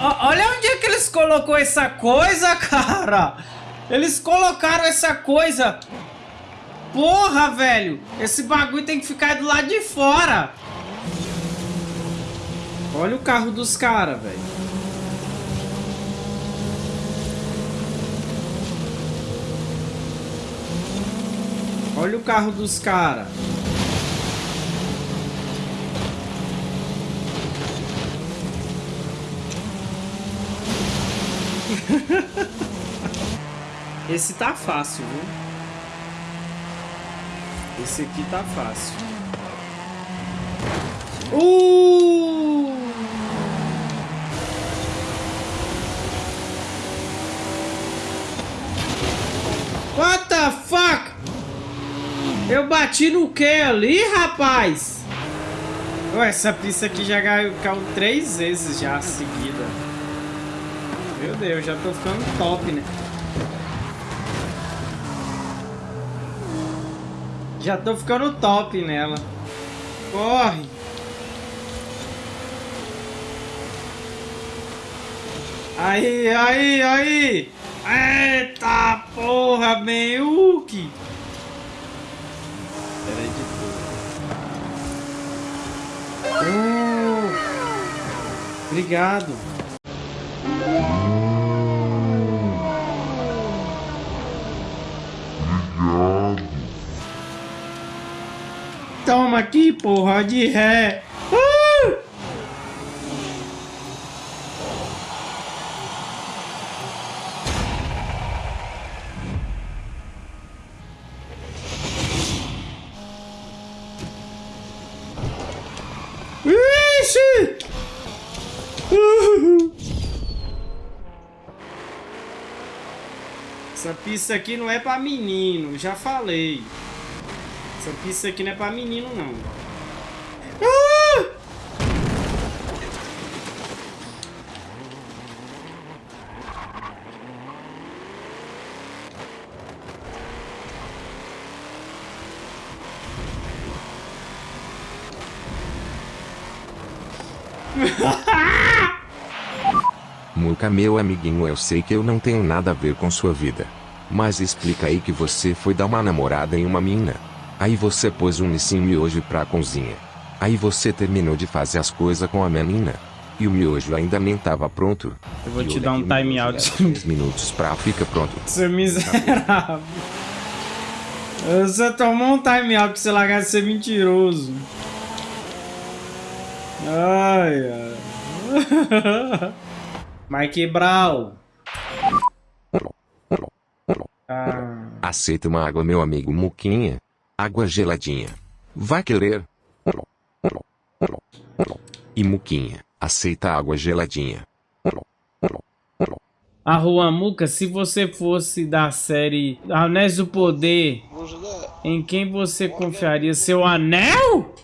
olha onde é que eles colocou essa coisa, cara. Eles colocaram essa coisa. Porra, velho. Esse bagulho tem que ficar do lado de fora. Olha o carro dos caras, velho. Olha o carro dos caras. Esse tá fácil, viu? Esse aqui tá fácil. Uh! What the fuck? Eu bati no que ali, rapaz? Ué, essa pista aqui já caiu três vezes já seguida. Meu Deus, já tô ficando top, né? Já tô ficando top nela. Corre! Aí, aí, aí! Eita porra, Meiuki! Peraí de tudo. Oh, obrigado. Toma aqui, porra, de ré. Uh! Ixi! Uh! Essa pista aqui não é pra menino, já falei. Essa aqui não é pra menino, não. Ah! Muca, meu amiguinho, eu sei que eu não tenho nada a ver com sua vida. Mas explica aí que você foi dar uma namorada em uma mina. Aí você pôs um Nissin miojo pra cozinha. Aí você terminou de fazer as coisas com a menina. E o miojo ainda nem tava pronto. Eu vou e te dar um time out. 10 minutos pra fica pronto. Seu miserável. Você tomou um time out pra você largar de ser mentiroso. Ai, ai. Mike Brown. Ah. Aceita uma água, meu amigo Muquinha. Água geladinha. Vai querer? E Muquinha, aceita água geladinha. A Rua Muca, se você fosse da série Anéis do Poder, em quem você confiaria? Seu anel?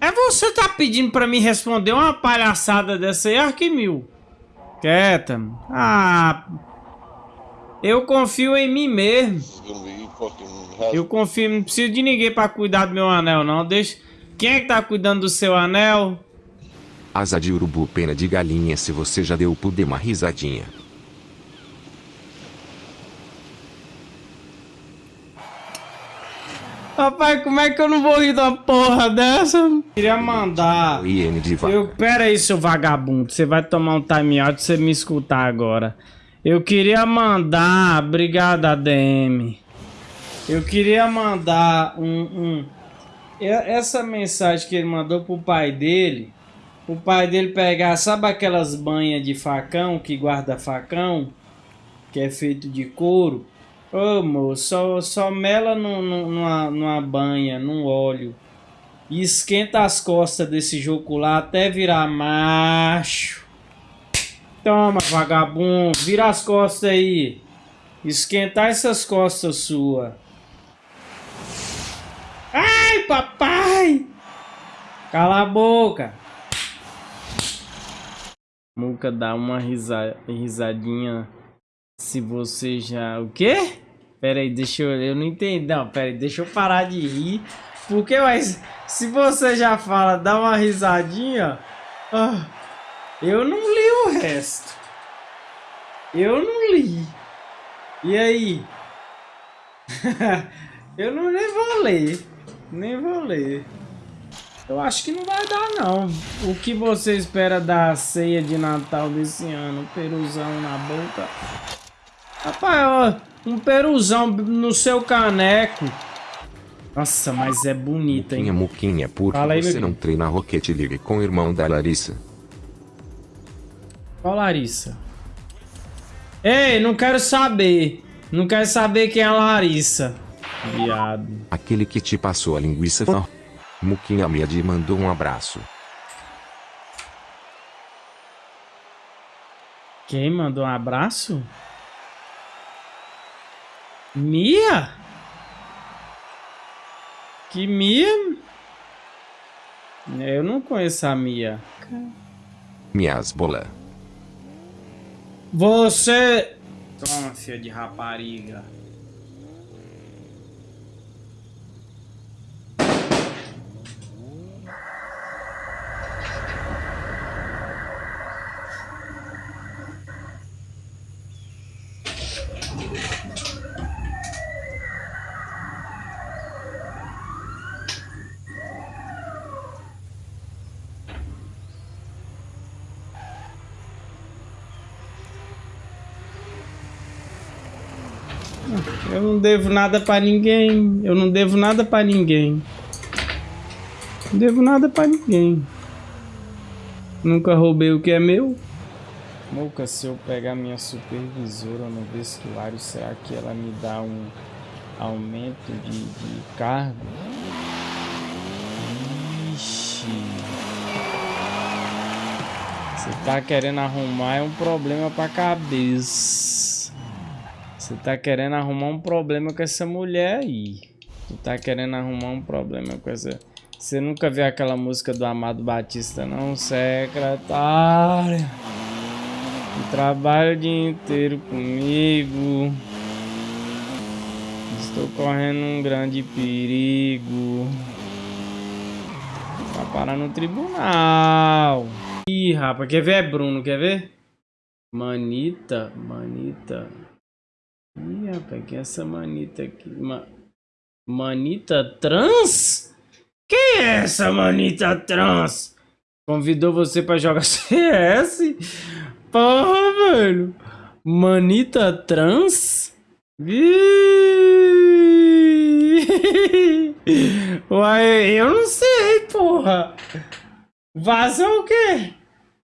É você tá pedindo pra mim responder uma palhaçada dessa aí, Arquimil? Quieta. Ah... Eu confio em mim mesmo. Eu confio, não preciso de ninguém pra cuidar do meu anel, não. Deixa... Quem é que tá cuidando do seu anel? Asa de urubu, pena de galinha se você já deu por uma risadinha. Rapaz, como é que eu não vou rir da porra dessa? Queria mandar. Eu, pera aí, seu vagabundo. Você vai tomar um time out você me escutar agora. Eu queria mandar. Obrigado, ADM. Eu queria mandar um, um. Essa mensagem que ele mandou pro pai dele. O pai dele pegar, sabe aquelas banhas de facão que guarda facão? Que é feito de couro. Ô moço, só, só mela no, no, numa, numa banha, num óleo. E esquenta as costas desse jogo lá até virar macho. Toma, vagabundo. Vira as costas aí. Esquentar essas costas sua. Ai, papai! Cala a boca. Nunca dá uma risa, risadinha se você já... O quê? Pera aí, deixa eu... Eu não entendi. Não, pera aí, deixa eu parar de rir. Porque, mas... Se você já fala, dá uma risadinha... Ah, eu não li o resto. Eu não li. E aí? eu não nem vou ler. Nem vou ler. Eu acho que não vai dar, não. O que você espera da ceia de Natal desse ano? Peruzão na boca. Rapaz, ó, um peruzão no seu caneco. Nossa, mas é bonita, hein? Muquinha, Muquinha, por que você não treina Rocket League com o irmão da Larissa? Qual Larissa? Ei, não quero saber. Não quero saber quem é a Larissa. Viado. Aquele que te passou a linguiça. Oh. Muquinha Miadi mandou um abraço. Quem mandou um abraço? Mia? Que Mia? Eu não conheço a Mia. Miasbola. Você... Filha de rapariga. Eu não devo nada pra ninguém. Eu não devo nada pra ninguém. Não devo nada pra ninguém. Nunca roubei o que é meu. Moca, se eu pegar minha supervisora no vestuário, será que ela me dá um aumento de, de cargo? Ixi. Você tá querendo arrumar é um problema pra cabeça. Você tá querendo arrumar um problema com essa mulher aí. Tu tá querendo arrumar um problema com essa... Você nunca viu aquela música do Amado Batista, não? Secretária. Que trabalha o dia inteiro comigo. Estou correndo um grande perigo. Vai parar no tribunal. Ih, rapaz, quer ver? É Bruno, quer ver? Manita, manita. Ih, rapaz, que é essa manita aqui? Ma... Manita trans? Quem é essa manita trans? Convidou você pra jogar CS? Porra, velho. Manita trans? Uai, eu não sei, porra. Vaza o quê?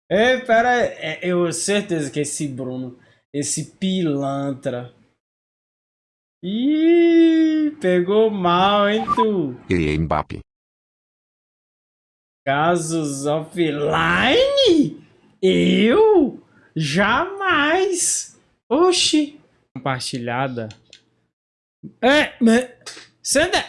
É, pera aí. É, eu certeza que esse Bruno, esse pilantra. Ih, pegou mal, hein, tu? E Mbappe. Casos offline? Eu? Jamais! Oxi! Compartilhada. É, mas... Sandra!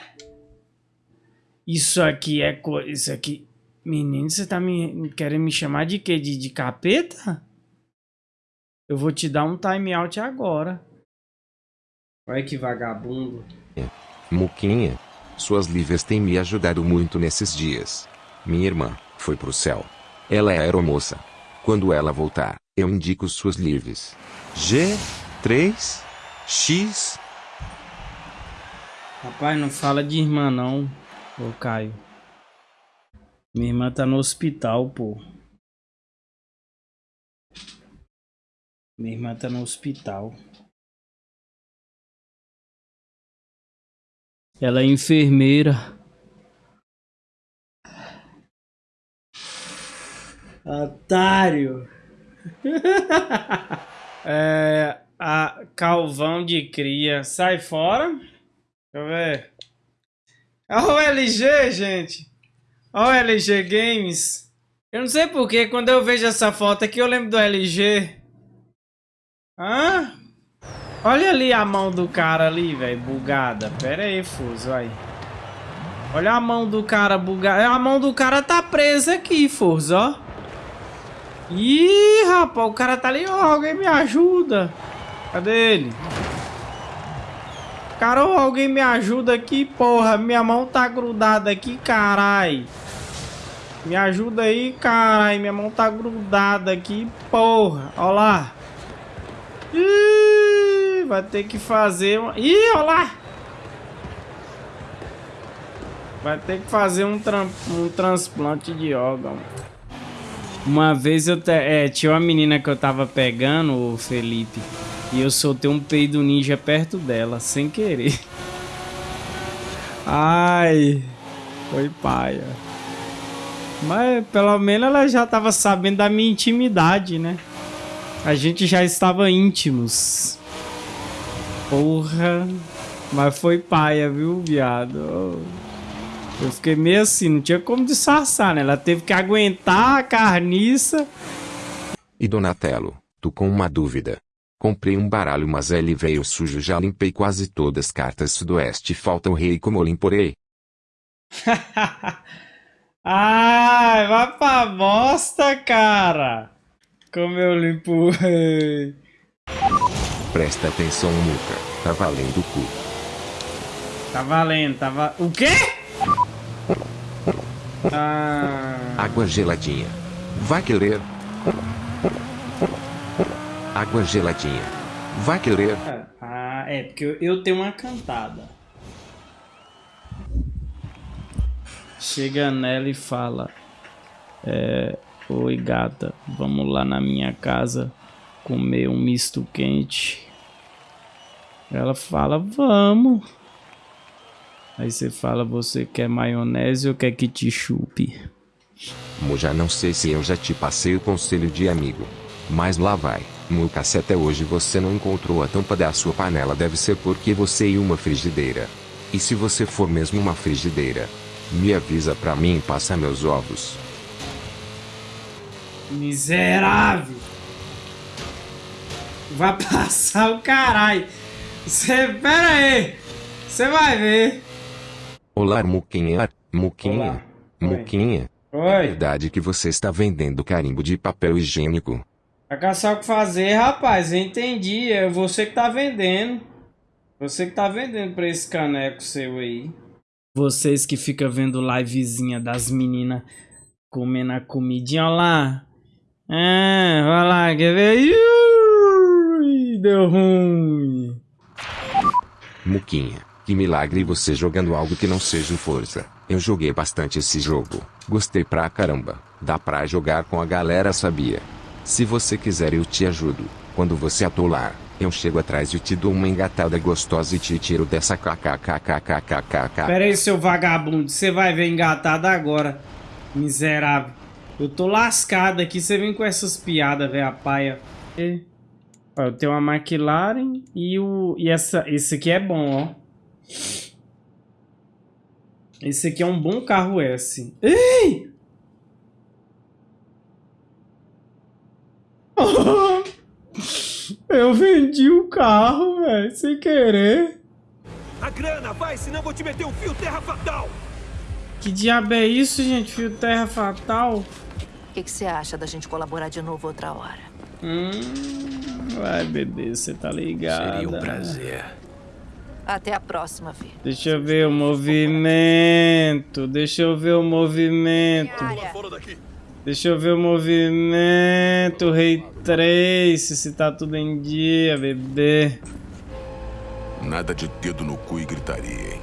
Isso aqui é coisa... Isso aqui... Menino, você tá me querendo me chamar de quê? De, de capeta? Eu vou te dar um time out agora. Olha que vagabundo. Muquinha. Suas livres têm me ajudado muito nesses dias. Minha irmã foi pro céu. Ela é aeromoça. Quando ela voltar, eu indico suas livres. G, 3, X. Rapaz, não fala de irmã não, ô Caio. Minha irmã tá no hospital, pô. Minha irmã tá no hospital. Ela é enfermeira. Otário. é, a Calvão de cria. Sai fora. Deixa eu ver. Olha o LG, gente. Olha o LG Games. Eu não sei porque quando eu vejo essa foto aqui eu lembro do LG. Hã? Olha ali a mão do cara ali, velho, bugada. Pera aí, Fuso, aí. Olha a mão do cara bugada. A mão do cara tá presa aqui, Fuso, ó. Ih, rapaz, o cara tá ali. Ó, alguém me ajuda. Cadê ele? Cara, alguém me ajuda aqui, porra. Minha mão tá grudada aqui, carai. Me ajuda aí, caralho. Minha mão tá grudada aqui, porra. Ó lá. Ih, vai ter que fazer uma... Ih, ó lá. Vai ter que fazer um, tra... um transplante de órgão. Uma vez eu te... é, tinha uma menina que eu tava pegando, o Felipe, e eu soltei um peido ninja perto dela, sem querer. Ai, foi paia. Mas pelo menos ela já tava sabendo da minha intimidade, né? A gente já estava íntimos. Porra. Mas foi paia, viu, viado? Eu fiquei meio assim, não tinha como disfarçar, né? Ela teve que aguentar a carniça. E Donatello, tu com uma dúvida. Comprei um baralho mas ele veio sujo já limpei quase todas as cartas sudoeste falta o rei como limporei. Ai, vai pra bosta, cara. Como eu limpo o rei. Presta atenção, Muca. Tá valendo o cu. Tá valendo, tá va... O quê? Ah... Água geladinha. Vai querer? Água geladinha. Vai querer? Ah, é, porque eu tenho uma cantada. Chega nela e fala: é, Oi, gata, vamos lá na minha casa comer um misto quente. Ela fala: Vamos. Aí você fala: Você quer maionese ou quer que te chupe? Mo já não sei se eu já te passei o conselho de amigo. Mas lá vai. Muca, se até hoje você não encontrou a tampa da sua panela, deve ser porque você e uma frigideira. E se você for mesmo uma frigideira, me avisa pra mim e passa meus ovos. Miserável! Vai passar o caralho! Você, pera aí! Você vai ver! Olá, Muquinha. Muquinha. Olá. Muquinha. É Oi! verdade que você está vendendo carimbo de papel higiênico. Vai caçar o que fazer, rapaz. Eu entendi. É você que tá vendendo. Você que tá vendendo pra esse caneco seu aí. Vocês que ficam vendo livezinha das meninas comendo a comidinha, olha lá. É, vai lá, quer ver? Ui, deu ruim. Muquinha, que milagre você jogando algo que não seja força. Eu joguei bastante esse jogo. Gostei pra caramba. Dá pra jogar com a galera, sabia? Se você quiser eu te ajudo. Quando você atolar, eu chego atrás e te dou uma engatada gostosa e te tiro dessa kkkkkkkkk. Pera aí, seu vagabundo. Você vai ver engatada agora. Miserável. Eu tô lascado aqui. Você vem com essas piadas, velho, a paia. E... Eu tenho uma McLaren e o... E essa... esse aqui é bom, ó. Esse aqui é um bom carro S. Ei! Eu vendi o carro, velho, sem querer. A grana, vai, senão vou te meter um fio terra fatal! Que diabo é isso, gente? Fio terra fatal? O que que você acha da gente colaborar de novo outra hora? Hum, vai, bebê, você tá ligado. Seria um prazer. Até a próxima, Vi. Deixa eu ver o movimento. Deixa eu ver o movimento. Deixa eu ver o movimento. Rei Trace, se tá tudo em dia, bebê. Nada de dedo no cu e gritaria, hein?